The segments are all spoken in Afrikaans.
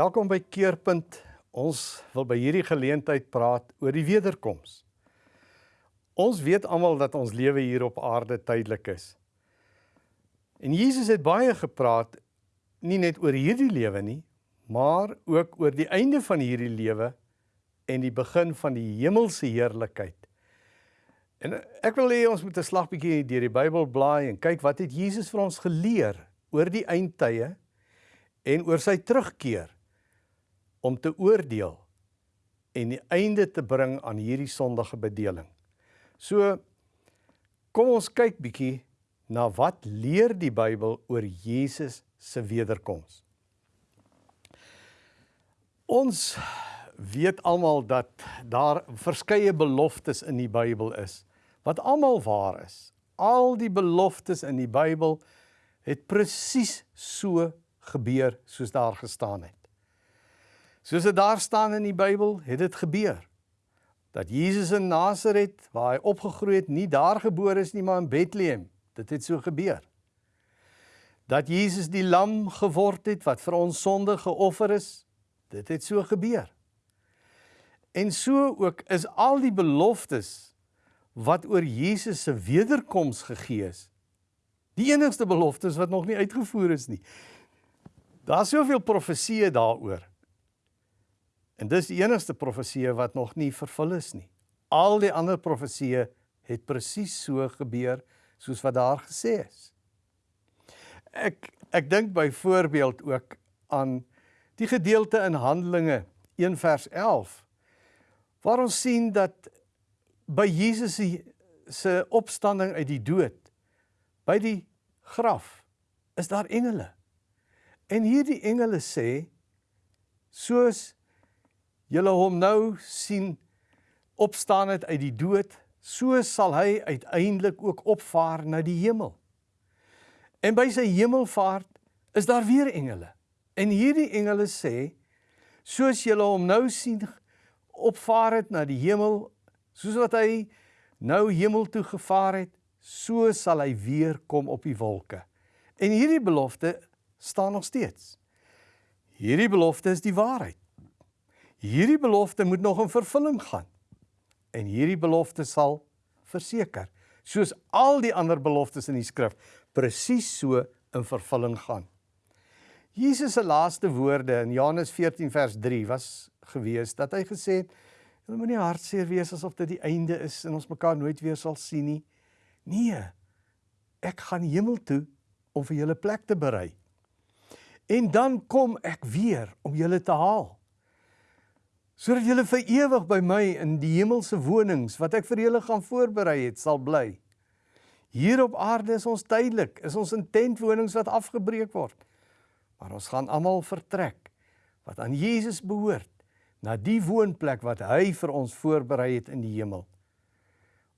Welkom by Keerpunt. Ons wil by hierdie geleentheid praat oor die wederkoms. Ons weet almal dat ons lewe hier op aarde tydelik is. En Jesus het baie gepraat nie net oor hierdie lewe nie, maar ook oor die einde van hierdie lewe en die begin van die hemelse heerlikheid. En ek wil hê ons moet 'n slag bietjie deur die Bybel blaai en kyk wat het Jesus vir ons geleer oor die eindtye en oor sy terugkeer om te oordeel en die einde te bring aan hierdie sondige bedeling. So kom ons kyk bietjie na wat leer die Bybel oor Jesus se wederkoms. Ons weet almal dat daar verskeie beloftes in die Bybel is wat almal waar is. Al die beloftes in die Bybel het presies so gebeur soos daar gestaan het. Soos dit daar staan in die Bybel, het dit gebeur. Dat Jesus in Nasaret, waar hy opgegroei het, nie daar gebore is nie, maar in Bethlehem. Dit het so gebeur. Dat Jesus die lam geword het wat vir ons sonde geoffer is, dit het so gebeur. En so ook is al die beloftes wat oor Jesus se wederkoms gegee is, die enigste beloftes wat nog nie uitgevoer is nie. Daar's soveel profeseë daaroor. En dis die enigste profesie wat nog nie vervul is nie. Al die ander profeseë het presies so gebeur soos wat daar gesê is. Ek ek dink byvoorbeeld ook aan die gedeelte in Handelinge 1 vers 11 waar ons sien dat by Jesus se opstanding uit die dood by die graf is daar engele. En hierdie engele sê soos julle hom nou sien opstaan het uit die dood, so sal hy uiteindelik ook opvaar na die hemel. En by sy hemelvaart is daar weer engele. En hierdie engele sê soos julle hom nou sien opvaar het na die hemel, soos wat hy nou hemel toe gevaar het, so sal hy weer kom op die wolke. En hierdie belofte staan nog steeds. Hierdie belofte is die waarheid. Hierdie belofte moet nog in vervulling gaan. En hierdie belofte sal verseker, soos al die ander beloftes in die skrif, presies so in vervulling gaan. Jesus se laaste woorde in Johannes 14 vers 3 was gewees dat hy gesê het: "Julle moenie hartseer wees asof dit die einde is en ons mekaar nooit weer sal sien nie. Nee. Ek gaan hemel toe om vir julle plek te berei. En dan kom ek weer om julle te haal." Sodat julle vir ewig by my in die hemelse wonings wat ek vir julle gaan voorberei het sal bly. Hier op aarde is ons tydelik, is ons in tentwonings wat afgebreek word. Maar ons gaan almal vertrek wat aan Jesus behoort na die woonplek wat hy vir ons voorberei het in die hemel.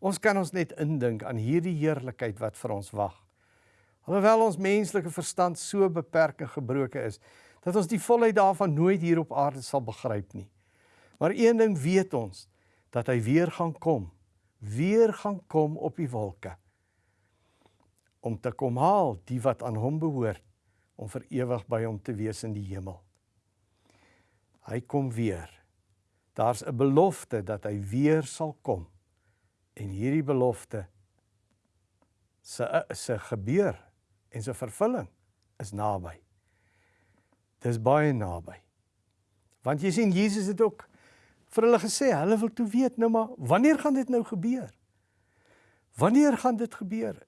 Ons kan ons net indink aan hierdie heerlikheid wat vir ons wag. Alhoewel ons menslike verstand so beperk en gebroken is, dat ons die volheid daarvan nooit hier op aarde sal begryp nie. Maar een ding weet ons, dat hy weer gaan kom, weer gaan kom op die wolke om te kom haal die wat aan hom behoort om vir ewig by hom te wees in die hemel. Hy kom weer. Daar's 'n belofte dat hy weer sal kom. En hierdie belofte se se gebeur en se vervulling is naby. Dis baie naby. Want jy sien Jesus het ook vir hulle gesê, hulle wil toe weet nou maar wanneer gaan dit nou gebeur? Wanneer gaan dit gebeur?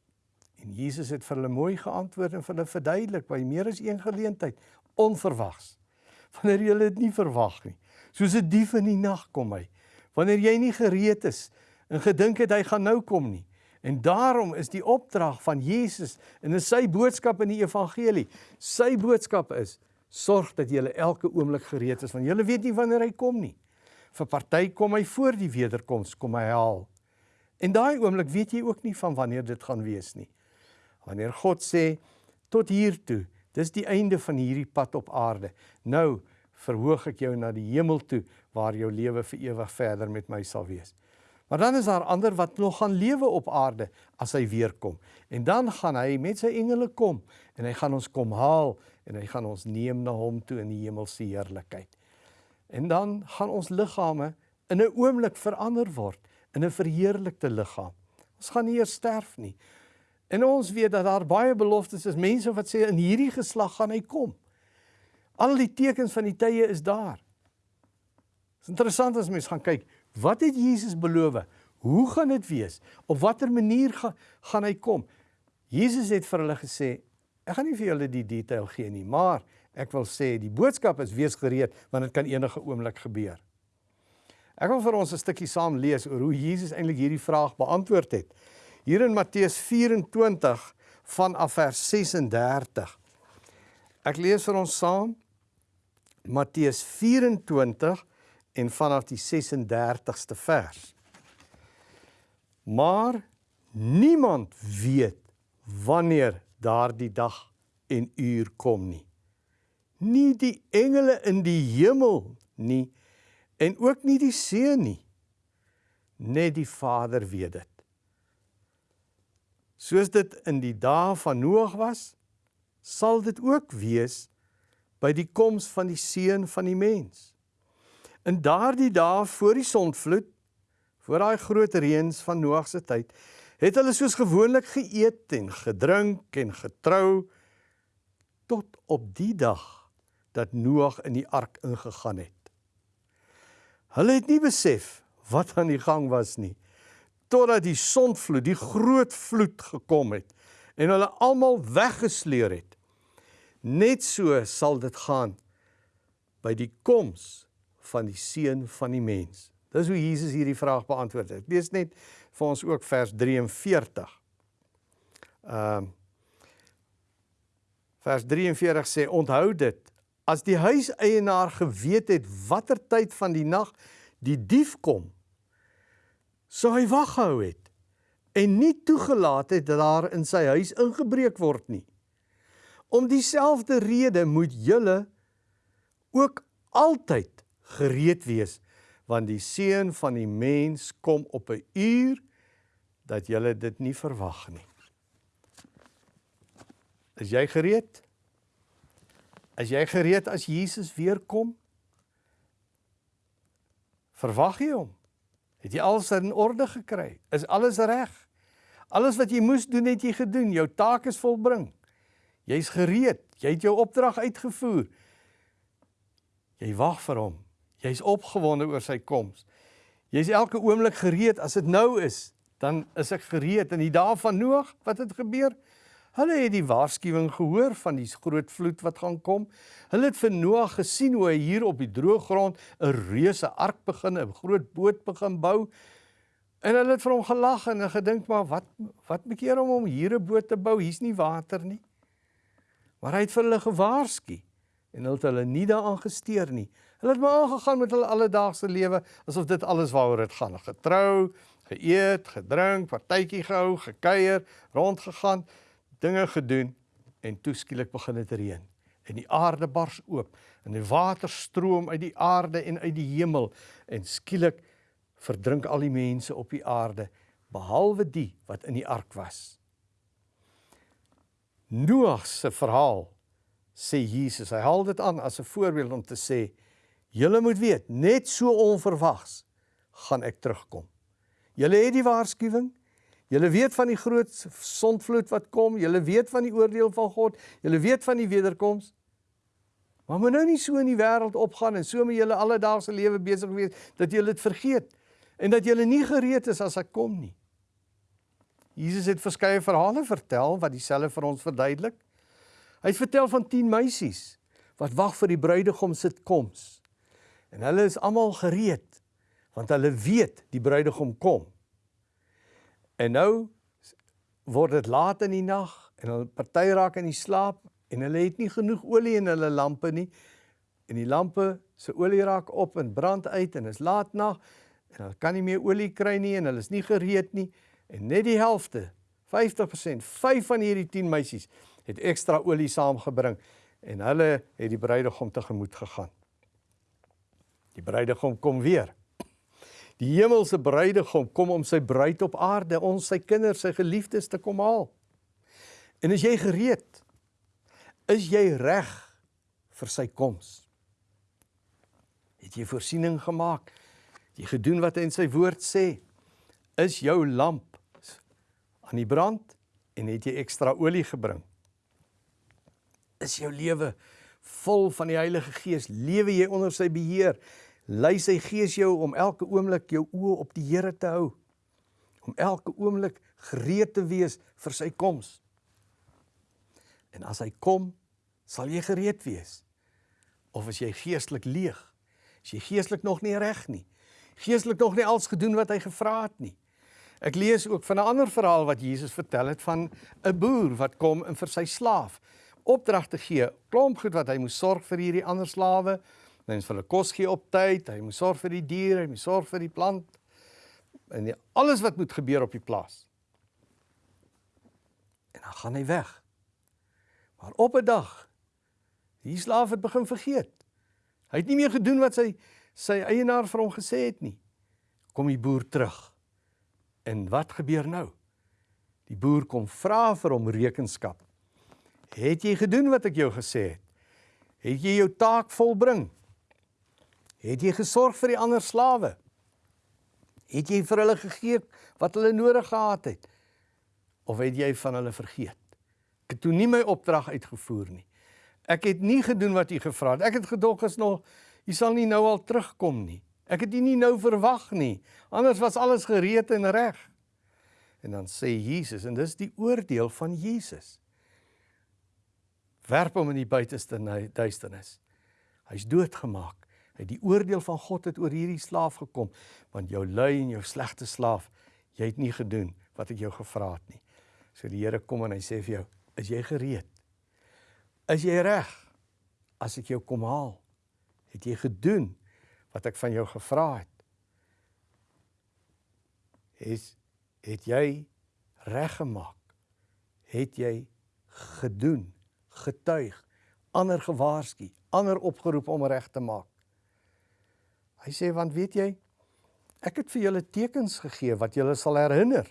En Jesus het vir hulle mooi geantwoord en vir hulle verduidelik by meer as een geleentheid, onverwags. Wanneer jy dit nie verwag nie. Soos 'n dief in die nag kom hy. Wanneer jy nie gereed is en gedink het hy gaan nou kom nie. En daarom is die opdrag van Jesus en is sy boodskap in die evangelie. Sy boodskap is: sorg dat jy elke oomblik gereed is want jy weet nie wanneer hy kom nie vir party kom hy voor die wederkoms kom hy haal. En daai oomblik weet jy ook nie van wanneer dit gaan wees nie. Wanneer God sê tot hier toe, dis die einde van hierdie pad op aarde. Nou verhoog ek jou na die hemel toe waar jou lewe vir ewig verder met my sal wees. Maar dan is daar ander wat nog gaan lewe op aarde as hy weer kom. En dan gaan hy met sy engele kom en hy gaan ons kom haal en hy gaan ons neem na hom toe in die hemelse heerlikheid. En dan gaan ons liggame in 'n oomblik verander word in 'n verheerlikte liggaam. Ons gaan nie eers sterf nie. En ons weet dat daar baie beloftes is. Mense wat sê in hierdie geslag gaan hy kom. Al die tekens van die tye is daar. Dit is interessant as mens gaan kyk, wat het Jesus beloof? Hoe gaan dit wees? Op watter manier gaan gaan hy kom? Jesus het vir hulle gesê, ek gaan nie vir julle die detail gee nie, maar ek wil sê die boodskap is wees gereed want dit kan enige oomblik gebeur. Ek wil vir ons 'n stukkie saam lees oor hoe Jesus eintlik hierdie vraag beantwoord het. Hier in Matteus 24 vanaf vers 36. Ek lees vir ons saam Matteus 24 en vanaf die 36ste vers. Maar niemand weet wanneer daardie dag en uur kom nie. Nie die engele in die hemel nie en ook nie die seun nie. Net die Vader weet dit. Soos dit in die dae van Noag was, sal dit ook wees by die koms van die seun van die mens. In daardie dae voor die sondvloed, voor daai groot reëns van Noag se tyd, het hulle soos gewoonlik geëet en gedrink en getrou tot op die dag dat Noag in die ark ingegaan het. Hulle het nie besef wat aan die gang was nie totdat die sondvloed, die groot vloed gekom het en hulle almal weggesleer het. Net so sal dit gaan by die koms van die seun van die mens. Dis hoe Jesus hierdie vraag beantwoord het. Lees net vir ons ook vers 43. Ehm um, Vers 43 sê onthou dit as die huiseienaar geweet het watter tyd van die nag die dief kom sou hy wag gehou het en nie toegelaat het dat daar in sy huis ingebreek word nie om dieselfde rede moet julle ook altyd gereed wees want die seun van die mens kom op 'n uur dat jy dit nie verwag nie. Is jy gereed? Is jy gereed as Jesus weer kom? Verwag jy hom? Het jy alles in orde gekry? Is alles reg? Alles wat jy moes doen het jy gedoen. Jou taak is volbring. Jy's gereed. Jy het jou opdrag uitgevoer. Jy wag vir hom. Jy's opgewonde oor sy koms. Jy's elke oomblik gereed as dit nou is, dan is ek gereed in die dae van Noag, wat het gebeur? Hulle het die waarskuwing gehoor van die groot vloed wat gaan kom. Hulle het vir Noag gesien hoe hy hier op die droë grond 'n reuse ark begin, 'n groot boot begin bou. En hulle het vir hom gelag en gedink maar wat wat bekeer hom om hier 'n boot te bou? Hier's nie water nie. Maar hy het vir hulle gewaarsku en hulle het hulle nie daaraan gesteer nie. Hulle het maar aangegaan met hulle alledaagse lewe asof dit alles waaroor dit gaan. Getrou, geëet, gedrink, partytjie gehou, gekuier, rondgegaan, dinge gedoen en toe skielik begin dit reën en die aarde bars oop en die water stroom uit die aarde en uit die hemel en skielik verdrink al die mense op die aarde behalwe die wat in die ark was. Noag se verhaal sê Jesus, hy haal dit aan as 'n voorbeeld om te sê Julle moet weet, net so onverwags gaan ek terugkom. Julle het die waarskuwing. Julle weet van die groot sondvloed wat kom. Julle weet van die oordeel van God. Julle weet van die wederkoms. Maar moet nou nie so in die wêreld opgaan en so met julle alledaagse lewe besig wees dat julle dit vergeet en dat julle nie gereed is as ek kom nie. Jesus het verskeie verhale vertel wat dieselfde vir ons verduidelik. Hy het vertel van 10 meisies wat wag vir die bruidegom se koms. En hulle is almal gereed want hulle weet die bruidegom kom. En nou word dit laat in die nag en hulle party raak in die slaap en hulle het nie genoeg olie in hulle lampe nie. En die lampe se olie raak op en brand uit en is laat nag en hulle kan nie meer olie kry nie en hulle is nie gereed nie en net die helfte 50% 5 van hierdie 10 meisies het ekstra olie saamgebring en hulle het die bruidegom tegemoet gegaan. Die bruidegom kom weer. Die hemelse bruidegom kom om sy bruid op aarde, ons sy kinders, sy geliefdes te kom haal. En is jy gereed? Is jy reg vir sy koms? Het jy voorsiening gemaak? Het jy gedoen wat hy in sy woord sê? Is jou lamp aan die brand en het jy ekstra olie gebring? Is jou lewe vol van die Heilige Gees? Lewe jy onder sy beheer? Lei sy Gees jou om elke oomblik jou oë op die Here te hou? Om elke oomblik gereed te wees vir sy koms? En as hy kom, sal jy gereed wees. Of as jy geestelik leeg, is jy geestelik nog nie reg nie. Geestelik nog nie alles gedoen wat hy gevra het nie. Ek lees ook van 'n ander verhaal wat Jesus vertel het van 'n boer wat kom en vir sy slaaf opdragte gee, klomp goed wat hy moet sorg vir hierdie ander slawe, hy moet vir hulle kos gee op tyd, hy moet sorg vir die diere, hy moet sorg vir die plant en die, alles wat moet gebeur op die plaas. En dan gaan hy weg. Maar op 'n dag die slaaf het begin vergeet. Hy het nie meer gedoen wat sy sy eienaar vir hom gesê het nie. Kom die boer terug. En wat gebeur nou? Die boer kom vra vir hom rekenskap. Het jy gedoen wat ek jou gesê het? Het jy jou taak volbring? Het jy gesorg vir die ander slawe? Het jy vir hulle gegee wat hulle nodig gehad het? Of het jy van hulle vergeet? Ek het toe nie my opdrag uitgevoer nie. Ek het nie gedoen wat u gevra het. Ek het gedog is nog u sal nie nou al terugkom nie. Ek het u nie nou verwag nie. Anders was alles gereed en reg. En dan sê Jesus en dis die oordeel van Jesus. Werp hom in die buiteste duisternis. Hy's doodgemaak. Hy die oordeel van God het oor hierdie slaaf gekom want jou lui en jou slegte slaaf, jy het nie gedoen wat ek jou gevra het nie. So die Here kom en hy sê vir jou, Is jy gereed? Is jy reg as ek jou kom haal? Het jy gedoen wat ek van jou gevra het? Is het jy reg gemaak? Het jy gedoen, getuig, ander gewaarsku, ander opgeroep om reg te maak? Hy sê want weet jy, ek het vir julle tekens gegee wat julle sal herinner.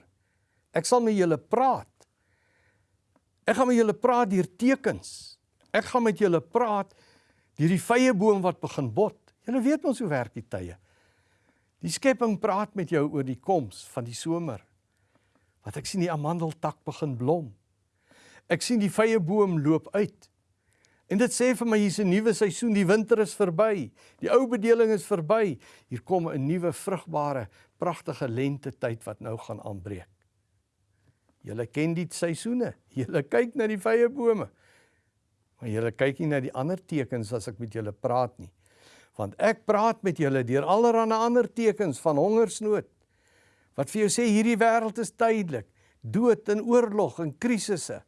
Ek sal met julle praat. Ek gaan met julle praat deur tekens. Ek gaan met julle praat deur die vrye boom wat begin bot. Julle weet ons hoe werk die tye. Die skepping praat met jou oor die koms van die somer. Wat ek sien die amandeltak begin blom. Ek sien die vrye boom loop uit. En dit sê vir my hier's 'n nuwe seisoen, die winter is verby. Die ou bedeling is verby. Hier kom 'n nuwe vrugbare, pragtige lente tyd wat nou gaan aanbreek. Julle ken die seisoene. Julle kyk na die vrye bome. Maar julle kyk nie na die ander tekens as ek met julle praat nie. Want ek praat met julle deur allerlei ander tekens van hongersnood. Wat vir jou sê hierdie wêreld is tydelik. Dood en oorlog en krisisse.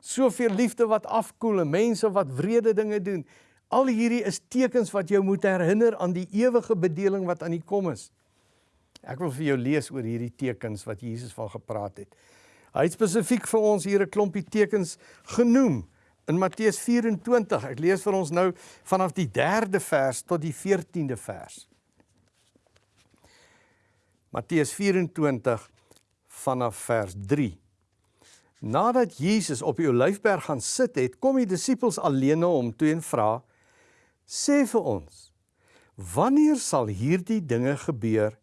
Soveel liefde wat afkoel en mense wat wrede dinge doen. Al hierdie is tekens wat jou moet herinner aan die ewige bedeling wat aan die kom is. Ek wil vir jou lees oor hierdie tekens wat Jesus van gepraat het. Hy het spesifiek vir ons hier 'n klompie tekens genoem in Matteus 24. Ek lees vir ons nou vanaf die 3de vers tot die 14de vers. Matteus 24 vanaf vers 3. Nadat Jesus op die Olyfberg gaan sit het, kom die disippels alleen na hom toe en vra: "Sê vir ons, wanneer sal hierdie dinge gebeur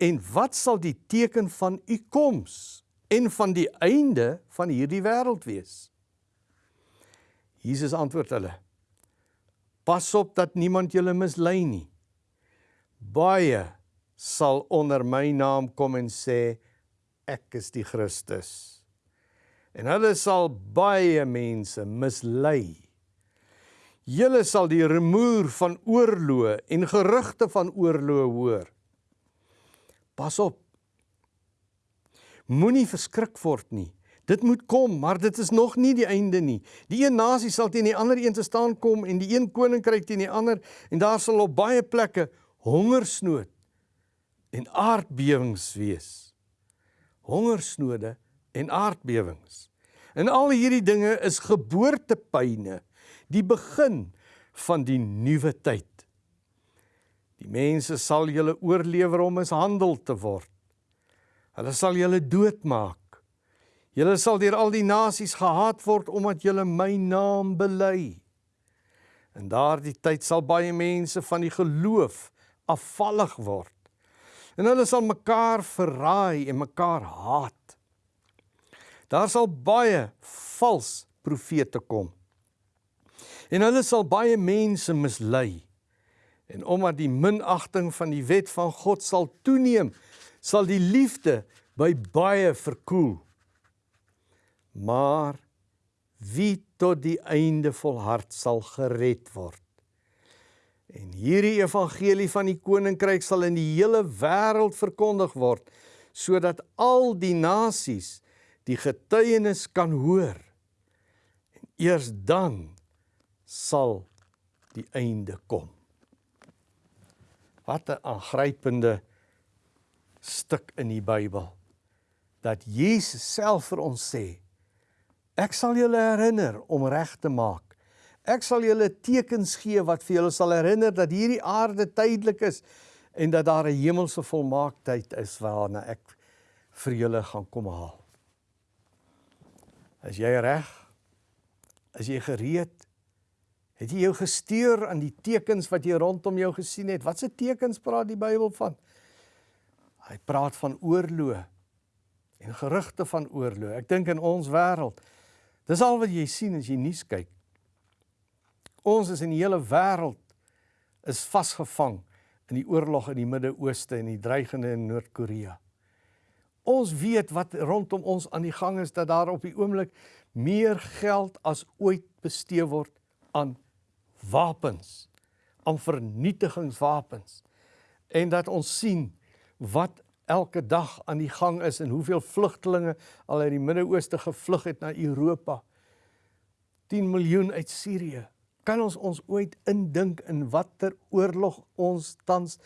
en wat sal die teken van u koms?" en van die einde van hierdie wêreld wees. Jesus antwoord hulle: Pas op dat niemand julle mislei nie. Baie sal onder my naam kom en sê ek is die Christus. En hulle sal baie mense mislei. Julle sal die rumoer van oorloë en gerugte van oorloë hoor. Pas op Moenie verskrik word nie. Dit moet kom, maar dit is nog nie die einde nie. Die een nasie sal teen die ander een te staan kom en die een koninkryk teen die ander en daar sal op baie plekke hongersnood en aardbewings wees. Hongersnode en aardbewings. En al hierdie dinge is geboortepyne, die begin van die nuwe tyd. Die mense sal julle oorlewer om mishandel te word. Hulle sal julle doodmaak. Julle sal deur al die nasies gehaat word omdat julle my naam bely. In daardie tyd sal baie mense van die geloof afvallig word. En hulle sal mekaar verraai en mekaar haat. Daar sal baie vals profete kom. En hulle sal baie mense mislei. En omdat die minagting van die wet van God sal toeneem, sal die liefde by baie verkoel. Maar wie tot die einde volhard sal gered word. En hierdie evangelie van die koninkryk sal in die hele wêreld verkondig word sodat al die nasies die getuienis kan hoor. En eers dan sal die einde kom. Wat 'n aangrypende stuk in die Bybel dat Jesus self vir ons sê ek sal julle herinner om reg te maak. Ek sal julle tekens gee wat vir julle sal herinner dat hierdie aarde tydelik is en dat daar 'n hemelse volmaaktheid is waarna ek vir julle gaan kom haal. Is jy reg? Is jy gereed? Het jy jou gesteur aan die tekens wat jy rondom jou gesien het? Watse tekens praat die Bybel van? Hy praat van oorlog en gerugte van oorlog. Ek dink in ons wêreld. Dis al wat jy sien as jy nuus kyk. Ons is in die hele wêreld is vasgevang in die oorlog in die Midde-Ooste en die dreigende in Noord-Korea. Ons weet wat rondom ons aan die gang is dat daar op die oomblik meer geld as ooit bestee word aan wapens, aan vernietigingswapens en dat ons sien wat elke dag aan die gang is en hoeveel vlugtelinge al uit die Midde-Ooste gevlug het na Europa. 10 miljoen uit Sirië. Kan ons ons ooit indink in watter oorlog ons tans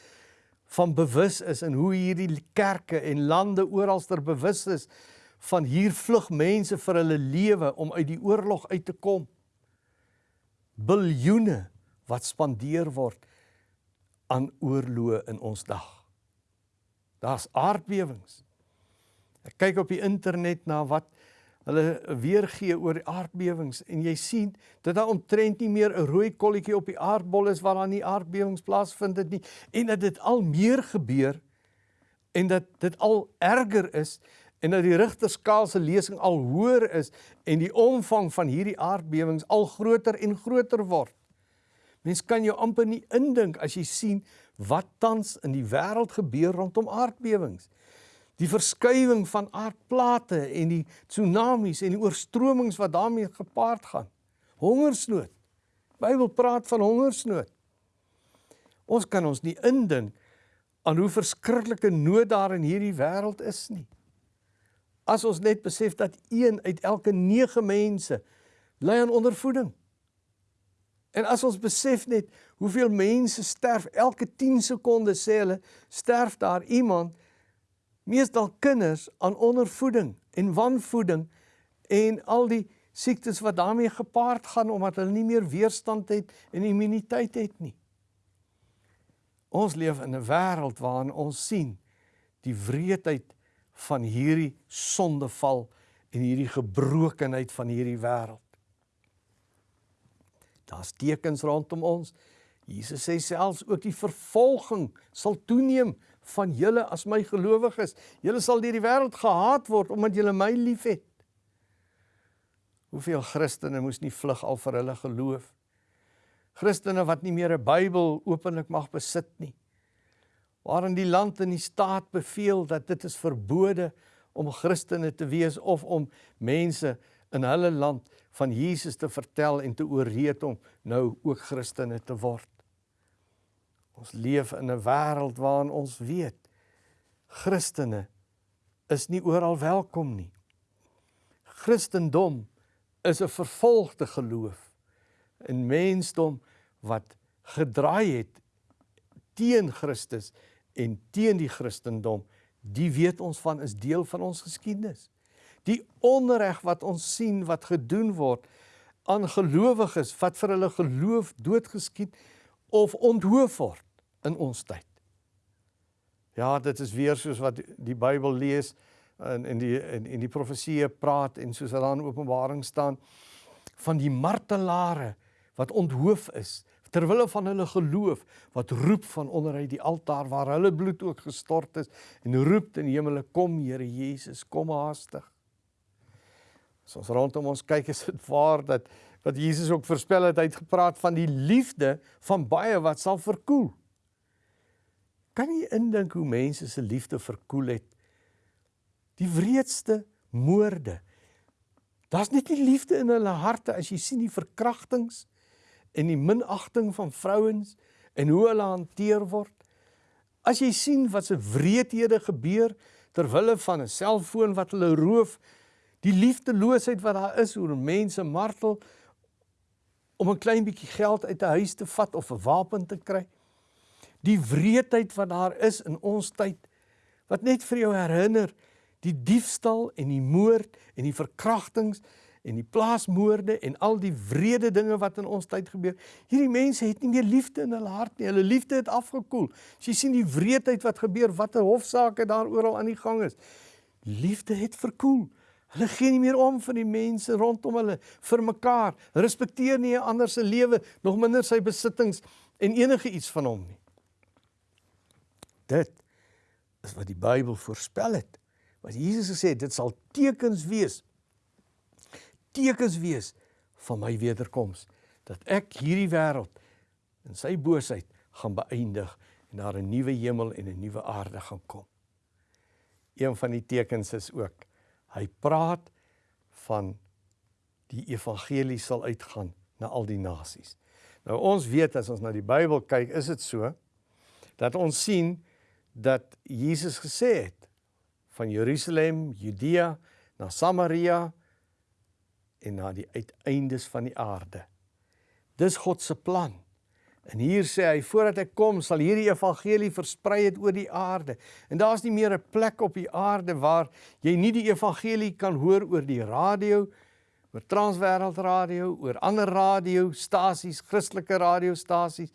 van bewus is en hoe hierdie kerke en lande oralster bewus is van hier vlug mense vir hulle lewe om uit die oorlog uit te kom biljoene wat spandeer word aan oorloë in ons dag. Daar's aardbewings. Ek kyk op die internet na wat hulle weergee oor die aardbewings en jy sien dat daar omtrent nie meer 'n rooi kolletjie op die aardbol is waar daar nie aardbewings plaasvind dit nie en dat dit al meer gebeur en dat dit al erger is en dat die Rigterskaal se lesing al hoër is en die omvang van hierdie aardbewings al groter en groter word. Mens kan jou amper nie indink as jy sien wat tans in die wêreld gebeur rondom aardbewings. Die verskywing van aardplate en die tsunamies en die oorstromings wat daarmee gepaard gaan. Hongersnood. Bybel praat van hongersnood. Ons kan ons nie indink aan hoe verskriklike nood daar in hierdie wêreld is nie as ons net besef dat een uit elke 9 mense ly aan ondervoeding. En as ons besef net hoeveel mense sterf elke 10 sekondes sê hulle sterf daar iemand meestal kinders aan ondervoeding en wanvoeding en al die siektes wat daarmee gepaard gaan omdat hulle nie meer weerstand het en immuniteit het nie. Ons leef in 'n wêreld waarin ons sien die wreedheid van hierdie sondeval en hierdie gebrokenheid van hierdie wêreld. Daar's tekens rondom ons. Jesus sê selfs ook die vervolging sal toeneem van julle as my gelowiges. Julle sal deur die wêreld gehaat word omdat julle my liefhet. Hoeveel Christene moes nie vlug al vir hulle geloof? Christene wat nie meer 'n Bybel openlik mag besit nie waarin die land en die staat beveel dat dit is verbode om Christene te wees of om mense in hulle land van Jesus te vertel en te ooreed om nou ook Christene te word. Ons leef in 'n wêreld waarin ons weet Christene is nie oral welkom nie. Christendom is 'n vervolgde geloof. 'n Mensdom wat gedraai het teen Christus en teen die Christendom, die weet ons van is deel van ons geskiedenis. Die onreg wat ons sien wat gedoen word aan gelowiges wat vir hulle geloof doodgeskiet of onthoof word in ons tyd. Ja, dit is weer soos wat die Bybel lees in in die in, in die profeseë praat en soos dit daar in Openbaring staan van die martelare wat onthoof is ter wille van hulle geloof wat roep van onderuit die altaar waar hulle bloed ook gestort is en roep in die hemele kom Here Jesus kom haastig. As ons rondom ons kyk is dit waar dat wat Jesus ook voorspel het, hy het gepraat van die liefde van baie wat sal verkoel. Kan jy indink hoe mense se liefde verkoel het? Die wreedste moorde. Daar's net nie liefde in hulle harte as jy sien die verkrachtings en die minagting van vrouens en hoe hulle hanteer word. As jy sien wat se wreedhede gebeur ter wille van 'n selfoon wat hulle roof, die liefdeloosheid wat daar is oor mense martel om 'n klein bietjie geld uit 'n huis te vat of 'n wapen te kry. Die wreedheid wat daar is in ons tyd wat net vir jou herinner die diefstal en die moord en die verkrachtings en die plaasmoorde en al die wrede dinge wat in ons tyd gebeur. Hierdie mense het nie meer liefde in hulle hart nie. Hulle liefde het afgekoel. As jy sien die wreedheid wat gebeur, watter hofsaake daar oral aan die gang is. Liefde het verkoel. Hulle gee nie meer om vir die mense rondom hulle, vir mekaar, respekteer nie 'n ander se lewe, nog minder sy besittings en enige iets van hom nie. Dit is wat die Bybel voorspel het. Wat Jesus gesê het, dit sal tekens wees. Tekens wees van my wederkoms dat ek hierdie wêreld in sy boosheid gaan beëindig en daar 'n nuwe hemel en 'n nuwe aarde gaan kom. Een van die tekens is ook Hy praat van die evangelie sal uitgaan na al die nasies. Nou ons weet as ons na die Bybel kyk, is dit so dat ons sien dat Jesus gesê het van Jerusalem, Judea na Samaria en na die uiteindes van die aarde. Dis God se plan. En hier sê hy voordat ek kom sal hierdie evangelie versprei het oor die aarde. En daar's nie meer 'n plek op die aarde waar jy nie die evangelie kan hoor oor die radio, oor Transwêreld Radio, oor ander radiostasies, Christelike radiostasies.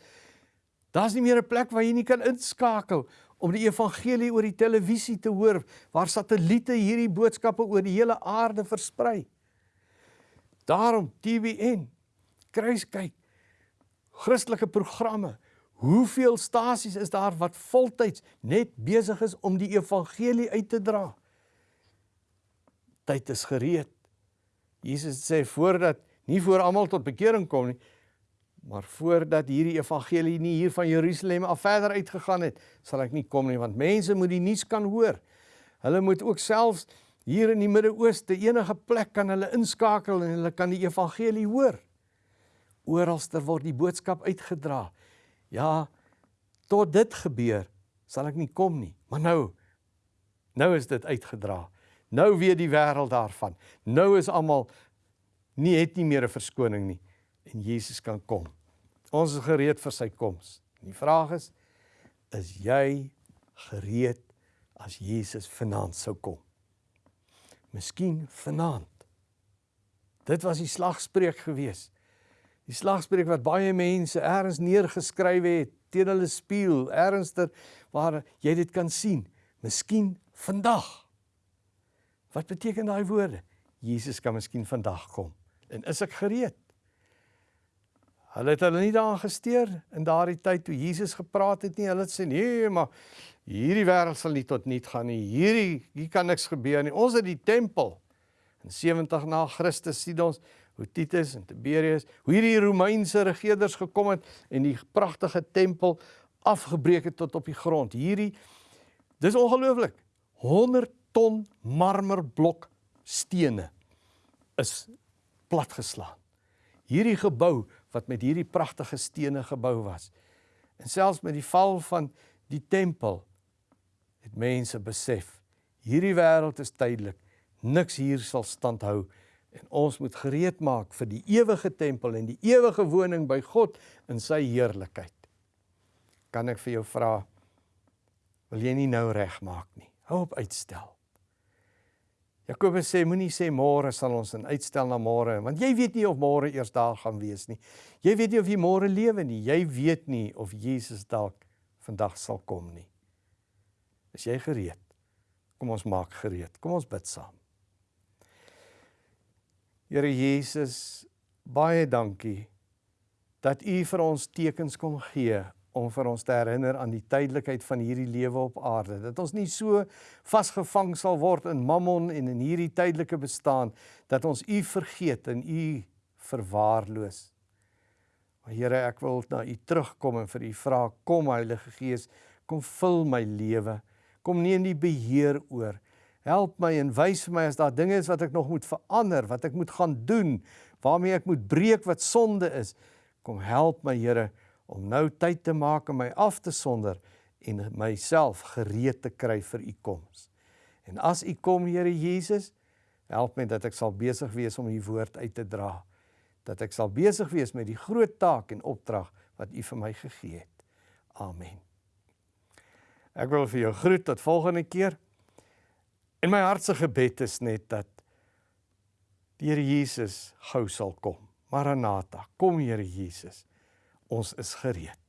Daar's nie meer 'n plek waar jy nie kan inskakel om die evangelie oor die televisie te hoor waar satelliete hierdie boodskappe oor die hele aarde versprei. Daarom TVN kruiskyk Christelike programme. Hoeveel stasies is daar wat voltyds net besig is om die evangelie uit te dra? Tyd is gereed. Jesus sê voordat nie voor almal tot bekering kom nie, maar voordat hierdie evangelie nie hier van Jerusalem af verder uitgegaan het, sal ek nie kom nie want mense moet die nuus kan hoor. Hulle moet ook selfs hier in die Midde-Ooste enige plek kan hulle inskakel en hulle kan die evangelie hoor oralster word die boodskap uitgedra. Ja, tot dit gebeur, sal ek nie kom nie. Maar nou nou is dit uitgedra. Nou weet die wêreld daarvan. Nou is almal nie het nie meer 'n verskoning nie en Jesus kan kom. Ons is gereed vir sy koms. Die vraag is is jy gereed as Jesus vanaand sou kom? Miskien vanaand. Dit was die slagspreuk geweest. Die slagspreuk wat baie mense ergens neergeskryf het teen hulle spieël, ernstiger waar jy dit kan sien. Miskien vandag. Wat beteken daai woorde? Jesus kan miskien vandag kom. En is ek gereed? Hulle het hulle nie daaraan gesteer in daardie tyd toe Jesus gepraat het nie. Hulle het sê nee, maar hierdie wêreld sal nie tot nul gaan nie. Hierdie hier kan niks gebeur nie. Ons het die tempel in 70 na Christus sien ons hoe Titus en Tiberius, hoe hierdie Romeinse regerders gekom het en die pragtige tempel afgebreek het tot op die grond. Hierdie dis ongelooflik. 100 ton marmerblok stene is platgeslaan. Hierdie gebou wat met hierdie pragtige stene gebou was. En selfs met die val van die tempel het mense besef hierdie wêreld is tydelik. Niks hier sal standhou nie En ons moet gereed maak vir die ewige tempel en die ewige woning by God in sy heerlikheid. Kan ek vir jou vra wil jy nie nou regmaak nie. Hou op uitstel. Jakobus sê moenie sê môre sal ons in uitstel na môre want jy weet nie of môre eers daar gaan wees nie. Jy weet nie of jy môre lewe nie. Jy weet nie of Jesus dalk vandag sal kom nie. Is jy gereed Kom ons maak gereed. Kom ons bid saam. Here Jesus, baie dankie dat U vir ons tekens kom gee om vir ons te herinner aan die tydelikheid van hierdie lewe op aarde. Dat ons nie so vasgevang sal word in mammon en in hierdie tydelike bestaan dat ons U vergeet en U verwaarloos. Maar Here, ek wil na U terugkom en vir U vra, kom Heilige Gees, kom vul my lewe. Kom neem die beheer oor. Help my en wys vir my as daar dinge is wat ek nog moet verander, wat ek moet gaan doen, waarmee ek moet breek wat sonde is. Kom help my Here om nou tyd te maak om my af te sonder en myself gereed te kry vir u koms. En as u kom Here Jesus, help my dat ek sal besig wees om u woord uit te dra. Dat ek sal besig wees met die groot taak en opdrag wat u vir my gegee het. Amen. Ek wil vir jou groet tot volgende keer. En my hartse gebed is net dat die Here Jesus gou sal kom. Maranatha, kom Here Jesus. Ons is gereed.